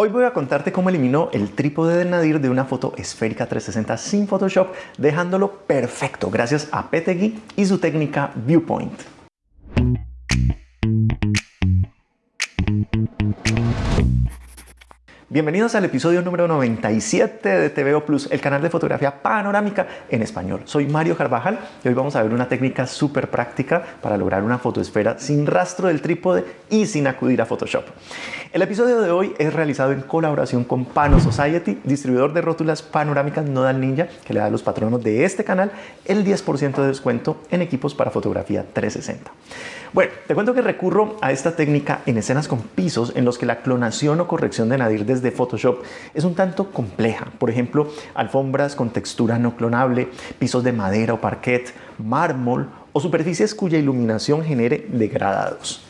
Hoy voy a contarte cómo eliminó el trípode del Nadir de una foto esférica 360 sin Photoshop, dejándolo perfecto gracias a Petegui y su técnica Viewpoint. Bienvenidos al episodio número 97 de TVO Plus, el canal de fotografía panorámica en español. Soy Mario Carvajal y hoy vamos a ver una técnica súper práctica para lograr una fotoesfera sin rastro del trípode y sin acudir a Photoshop. El episodio de hoy es realizado en colaboración con Pano Society, distribuidor de rótulas panorámicas Nodal Ninja, que le da a los patronos de este canal el 10% de descuento en equipos para fotografía 360. Bueno, te cuento que recurro a esta técnica en escenas con pisos en los que la clonación o corrección de nadir desde Photoshop es un tanto compleja. Por ejemplo, alfombras con textura no clonable, pisos de madera o parquet, mármol o superficies cuya iluminación genere degradados.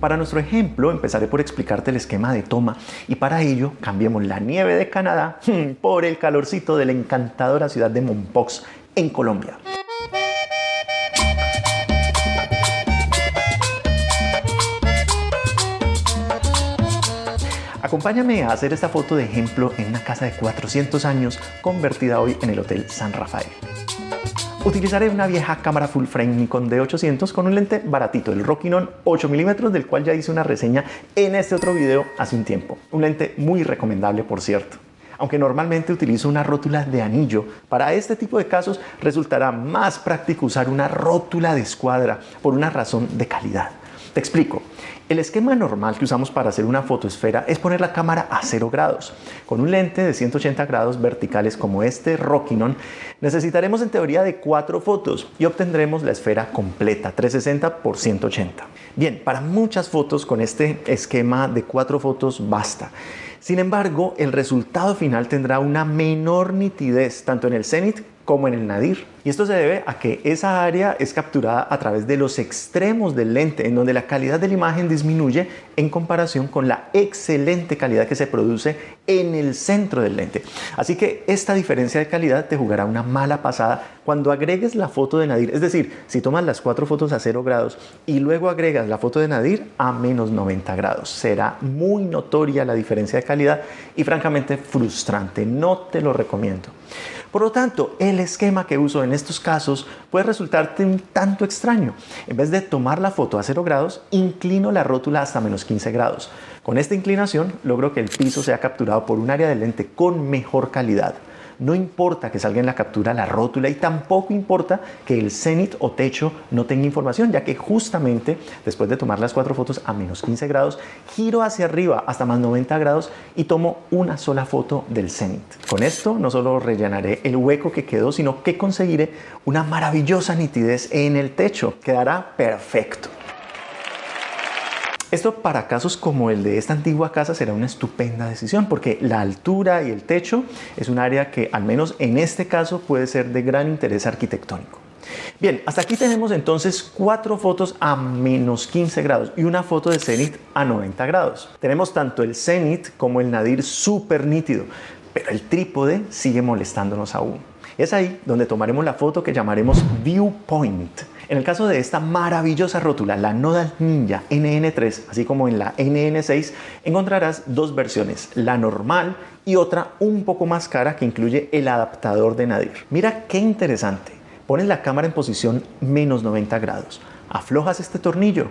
Para nuestro ejemplo empezaré por explicarte el esquema de toma y para ello cambiemos la nieve de Canadá por el calorcito de la encantadora ciudad de Mompox en Colombia. Acompáñame a hacer esta foto de ejemplo en una casa de 400 años convertida hoy en el Hotel San Rafael. Utilizaré una vieja cámara full frame Nikon D800 con un lente baratito, el Rockinon 8mm del cual ya hice una reseña en este otro video hace un tiempo. Un lente muy recomendable por cierto. Aunque normalmente utilizo una rótula de anillo, para este tipo de casos resultará más práctico usar una rótula de escuadra por una razón de calidad. Te explico. El esquema normal que usamos para hacer una fotoesfera es poner la cámara a 0 grados. Con un lente de 180 grados verticales como este Rockinon, necesitaremos en teoría de 4 fotos y obtendremos la esfera completa, 360 por 180. Bien, para muchas fotos con este esquema de 4 fotos basta. Sin embargo, el resultado final tendrá una menor nitidez tanto en el cenit como en el nadir. Y esto se debe a que esa área es capturada a través de los extremos del lente, en donde la calidad de la imagen disminuye en comparación con la excelente calidad que se produce en el centro del lente. Así que esta diferencia de calidad te jugará una mala pasada cuando agregues la foto de nadir. Es decir, si tomas las cuatro fotos a 0 grados y luego agregas la foto de nadir a menos 90 grados. Será muy notoria la diferencia de calidad y francamente frustrante. No te lo recomiendo. Por lo tanto, el esquema que uso en estos casos puede resultarte un tanto extraño. En vez de tomar la foto a 0 grados, inclino la rótula hasta menos 15 grados. Con esta inclinación logro que el piso sea capturado por un área de lente con mejor calidad. No importa que salga en la captura la rótula y tampoco importa que el cenit o techo no tenga información, ya que justamente después de tomar las cuatro fotos a menos 15 grados, giro hacia arriba hasta más 90 grados y tomo una sola foto del cenit. Con esto no solo rellenaré el hueco que quedó, sino que conseguiré una maravillosa nitidez en el techo. Quedará perfecto. Esto para casos como el de esta antigua casa será una estupenda decisión porque la altura y el techo es un área que al menos en este caso puede ser de gran interés arquitectónico. Bien, hasta aquí tenemos entonces cuatro fotos a menos 15 grados y una foto de cenit a 90 grados. Tenemos tanto el cenit como el nadir súper nítido, pero el trípode sigue molestándonos aún. Es ahí donde tomaremos la foto que llamaremos viewpoint. En el caso de esta maravillosa rótula, la Nodal Ninja NN3, así como en la NN6, encontrarás dos versiones, la normal y otra un poco más cara que incluye el adaptador de nadir. Mira qué interesante. Pones la cámara en posición menos 90 grados, aflojas este tornillo,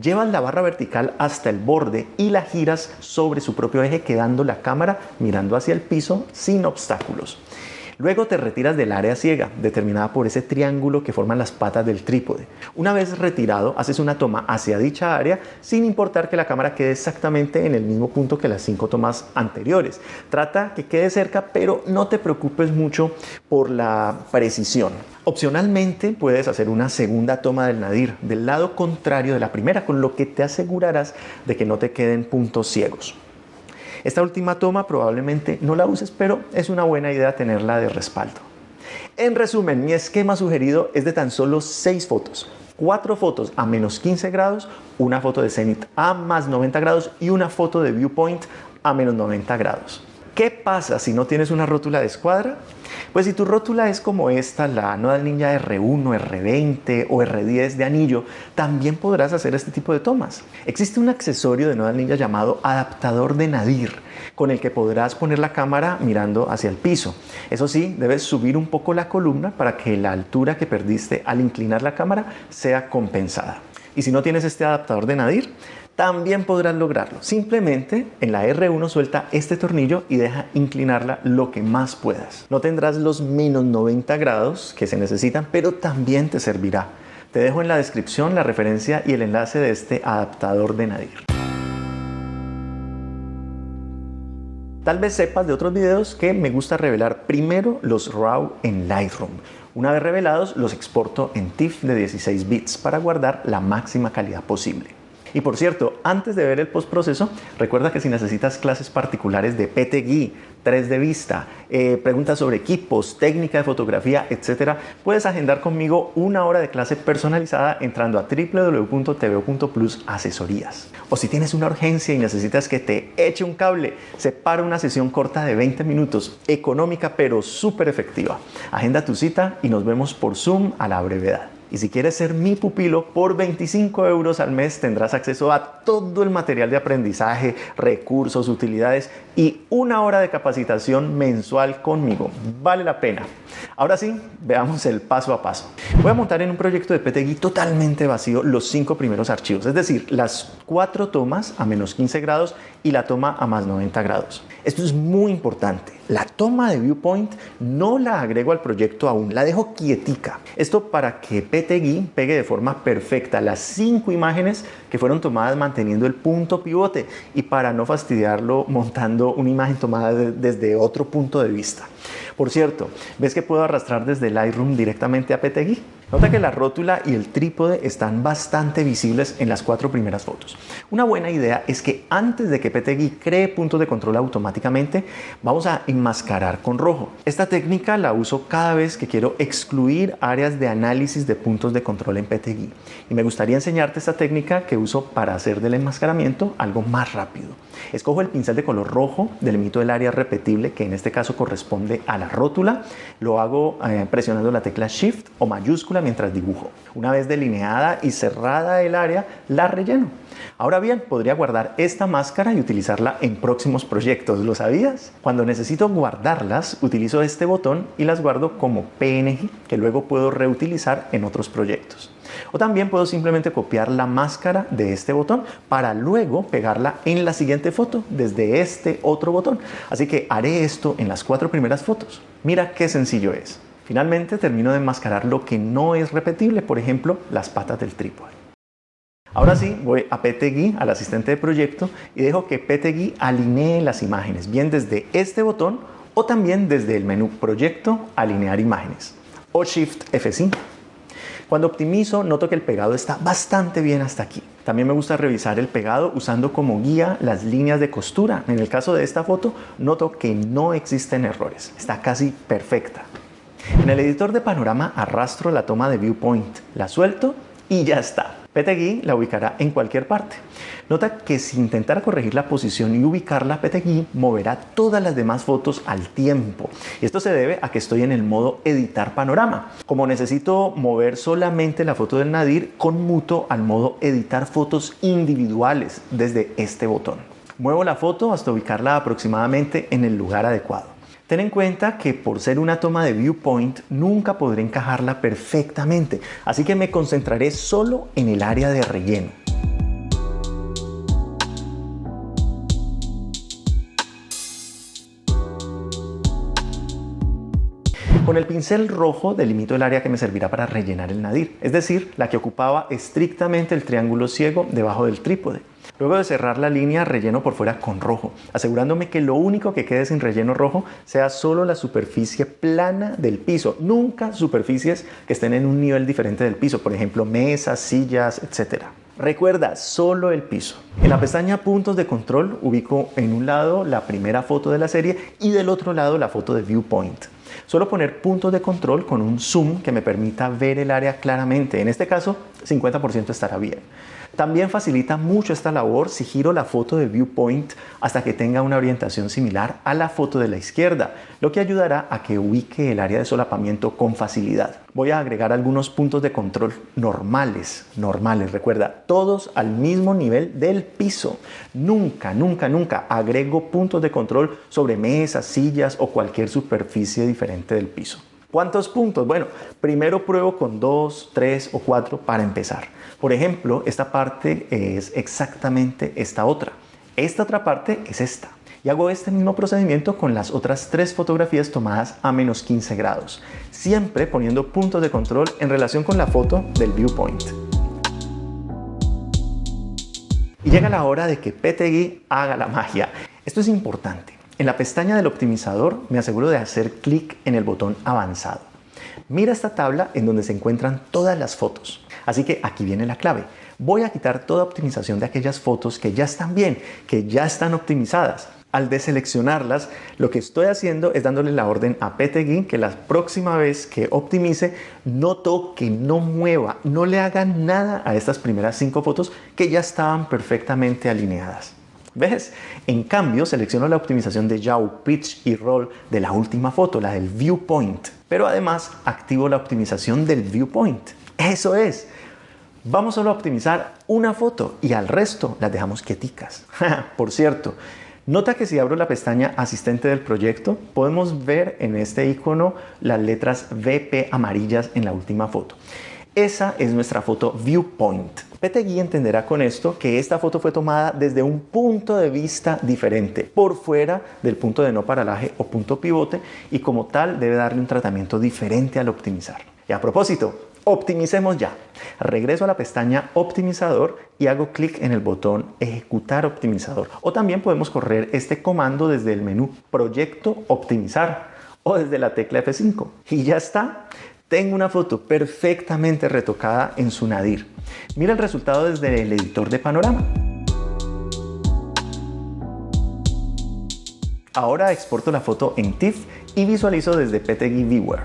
llevas la barra vertical hasta el borde y la giras sobre su propio eje quedando la cámara mirando hacia el piso sin obstáculos. Luego te retiras del área ciega, determinada por ese triángulo que forman las patas del trípode. Una vez retirado, haces una toma hacia dicha área sin importar que la cámara quede exactamente en el mismo punto que las cinco tomas anteriores. Trata que quede cerca, pero no te preocupes mucho por la precisión. Opcionalmente puedes hacer una segunda toma del nadir del lado contrario de la primera, con lo que te asegurarás de que no te queden puntos ciegos. Esta última toma probablemente no la uses, pero es una buena idea tenerla de respaldo. En resumen, mi esquema sugerido es de tan solo 6 fotos. 4 fotos a menos 15 grados, una foto de cenit a más 90 grados y una foto de viewpoint a menos 90 grados. ¿Qué pasa si no tienes una rótula de escuadra? Pues si tu rótula es como esta, la Nodal Ninja R1, R20 o R10 de anillo, también podrás hacer este tipo de tomas. Existe un accesorio de Nodal Ninja llamado adaptador de nadir, con el que podrás poner la cámara mirando hacia el piso. Eso sí, debes subir un poco la columna para que la altura que perdiste al inclinar la cámara sea compensada. Y si no tienes este adaptador de nadir, también podrás lograrlo. Simplemente en la R1 suelta este tornillo y deja inclinarla lo que más puedas. No tendrás los menos 90 grados que se necesitan, pero también te servirá. Te dejo en la descripción la referencia y el enlace de este adaptador de Nadir. Tal vez sepas de otros videos que me gusta revelar primero los RAW en Lightroom. Una vez revelados, los exporto en TIFF de 16 bits para guardar la máxima calidad posible. Y por cierto, antes de ver el postproceso, recuerda que si necesitas clases particulares de PTGui, 3 de vista, eh, preguntas sobre equipos, técnica de fotografía, etcétera, puedes agendar conmigo una hora de clase personalizada entrando a www.tvo.plus asesorías. O si tienes una urgencia y necesitas que te eche un cable, separa una sesión corta de 20 minutos, económica pero súper efectiva. Agenda tu cita y nos vemos por Zoom a la brevedad. Y si quieres ser mi pupilo, por 25 euros al mes tendrás acceso a todo el material de aprendizaje, recursos, utilidades y una hora de capacitación mensual conmigo. Vale la pena. Ahora sí, veamos el paso a paso. Voy a montar en un proyecto de PTGui totalmente vacío los cinco primeros archivos, es decir, las cuatro tomas a menos 15 grados y la toma a más 90 grados. Esto es muy importante. La toma de viewpoint no la agrego al proyecto aún, la dejo quietica. Esto para que PTGui pegue de forma perfecta las cinco imágenes que fueron tomadas manteniendo el punto pivote y para no fastidiarlo montando una imagen tomada desde otro punto de vista. Por cierto, ¿ves que puedo arrastrar desde Lightroom directamente a PTGui? Nota que la rótula y el trípode están bastante visibles en las cuatro primeras fotos. Una buena idea es que antes de que PTGui cree puntos de control automáticamente, vamos a enmascarar con rojo. Esta técnica la uso cada vez que quiero excluir áreas de análisis de puntos de control en PTGui. Y me gustaría enseñarte esta técnica que uso para hacer del enmascaramiento algo más rápido. Escojo el pincel de color rojo, delimito el área repetible que en este caso corresponde a la rótula, lo hago eh, presionando la tecla Shift o mayúscula mientras dibujo. Una vez delineada y cerrada el área, la relleno. Ahora bien, podría guardar esta máscara y utilizarla en próximos proyectos, ¿lo sabías? Cuando necesito guardarlas, utilizo este botón y las guardo como PNG, que luego puedo reutilizar en otros proyectos. O también puedo simplemente copiar la máscara de este botón para luego pegarla en la siguiente foto desde este otro botón. Así que haré esto en las cuatro primeras fotos. Mira qué sencillo es. Finalmente termino de enmascarar lo que no es repetible, por ejemplo, las patas del trípode. Ahora sí, voy a PTGui, al asistente de proyecto, y dejo que PTGui alinee las imágenes, bien desde este botón o también desde el menú Proyecto, Alinear imágenes, o Shift F5. Cuando optimizo, noto que el pegado está bastante bien hasta aquí. También me gusta revisar el pegado usando como guía las líneas de costura. En el caso de esta foto, noto que no existen errores. Está casi perfecta. En el editor de panorama arrastro la toma de viewpoint, la suelto y ya está. PTGui la ubicará en cualquier parte. Nota que si intentara corregir la posición y ubicarla, PTGui moverá todas las demás fotos al tiempo. Esto se debe a que estoy en el modo editar panorama. Como necesito mover solamente la foto del Nadir, conmuto al modo editar fotos individuales desde este botón. Muevo la foto hasta ubicarla aproximadamente en el lugar adecuado. Ten en cuenta que por ser una toma de viewpoint nunca podré encajarla perfectamente, así que me concentraré solo en el área de relleno. Con el pincel rojo delimito el área que me servirá para rellenar el nadir, es decir, la que ocupaba estrictamente el triángulo ciego debajo del trípode. Luego de cerrar la línea, relleno por fuera con rojo, asegurándome que lo único que quede sin relleno rojo sea solo la superficie plana del piso, nunca superficies que estén en un nivel diferente del piso, por ejemplo mesas, sillas, etc. Recuerda, solo el piso. En la pestaña Puntos de Control ubico en un lado la primera foto de la serie y del otro lado la foto de Viewpoint. Suelo poner puntos de control con un zoom que me permita ver el área claramente. En este caso, 50% estará bien. También facilita mucho esta labor si giro la foto de viewpoint hasta que tenga una orientación similar a la foto de la izquierda, lo que ayudará a que ubique el área de solapamiento con facilidad. Voy a agregar algunos puntos de control normales, normales, recuerda, todos al mismo nivel del piso. Nunca, nunca, nunca agrego puntos de control sobre mesas, sillas o cualquier superficie diferente del piso. ¿Cuántos puntos? Bueno, primero pruebo con dos, tres o cuatro para empezar. Por ejemplo, esta parte es exactamente esta otra. Esta otra parte es esta. Y hago este mismo procedimiento con las otras tres fotografías tomadas a menos 15 grados, siempre poniendo puntos de control en relación con la foto del viewpoint. Y llega la hora de que PTGui haga la magia. Esto es importante. En la pestaña del optimizador me aseguro de hacer clic en el botón avanzado. Mira esta tabla en donde se encuentran todas las fotos. Así que aquí viene la clave. Voy a quitar toda optimización de aquellas fotos que ya están bien, que ya están optimizadas. Al deseleccionarlas, lo que estoy haciendo es dándole la orden a PTGui que la próxima vez que optimice no toque, no mueva, no le haga nada a estas primeras cinco fotos que ya estaban perfectamente alineadas. ¿Ves? En cambio, selecciono la optimización de yaw, pitch y roll de la última foto, la del viewpoint. Pero además, activo la optimización del viewpoint. Eso es. Vamos solo a optimizar una foto y al resto las dejamos quieticas. Por cierto, nota que si abro la pestaña asistente del proyecto, podemos ver en este icono las letras VP amarillas en la última foto. Esa es nuestra foto viewpoint. PTGui entenderá con esto que esta foto fue tomada desde un punto de vista diferente, por fuera del punto de no paralaje o punto pivote y como tal debe darle un tratamiento diferente al optimizar. Y a propósito, optimicemos ya. Regreso a la pestaña optimizador y hago clic en el botón ejecutar optimizador. O también podemos correr este comando desde el menú proyecto optimizar o desde la tecla F5 y ya está. Tengo una foto perfectamente retocada en su nadir. Mira el resultado desde el editor de panorama. Ahora exporto la foto en TIFF y visualizo desde PTGui Viewer.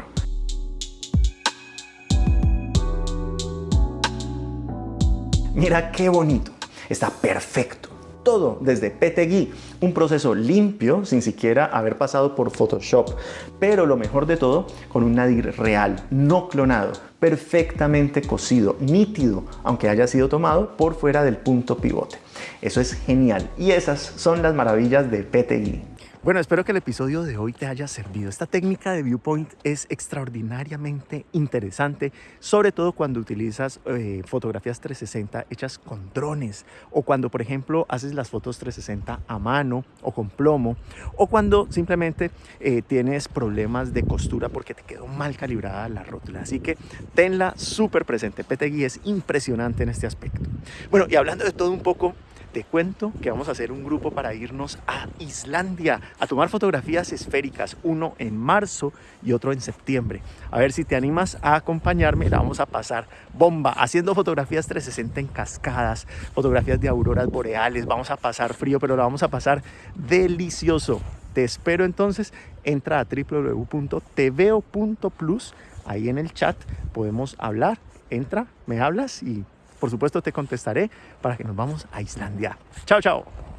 Mira qué bonito, está perfecto todo desde PTGui, un proceso limpio sin siquiera haber pasado por Photoshop, pero lo mejor de todo con un nadir real, no clonado, perfectamente cosido, nítido, aunque haya sido tomado por fuera del punto pivote. Eso es genial y esas son las maravillas de PTGui. Bueno, espero que el episodio de hoy te haya servido. Esta técnica de viewpoint es extraordinariamente interesante, sobre todo cuando utilizas eh, fotografías 360 hechas con drones o cuando, por ejemplo, haces las fotos 360 a mano o con plomo o cuando simplemente eh, tienes problemas de costura porque te quedó mal calibrada la rótula. Así que tenla súper presente. PTGui es impresionante en este aspecto. Bueno, y hablando de todo un poco, te cuento que vamos a hacer un grupo para irnos a Islandia a tomar fotografías esféricas, uno en marzo y otro en septiembre. A ver si te animas a acompañarme, la vamos a pasar bomba, haciendo fotografías 360 en cascadas, fotografías de auroras boreales, vamos a pasar frío, pero lo vamos a pasar delicioso. Te espero entonces, entra a www.tveo.plus, ahí en el chat podemos hablar, entra, me hablas y por supuesto te contestaré para que nos vamos a Islandia. Chao, chao.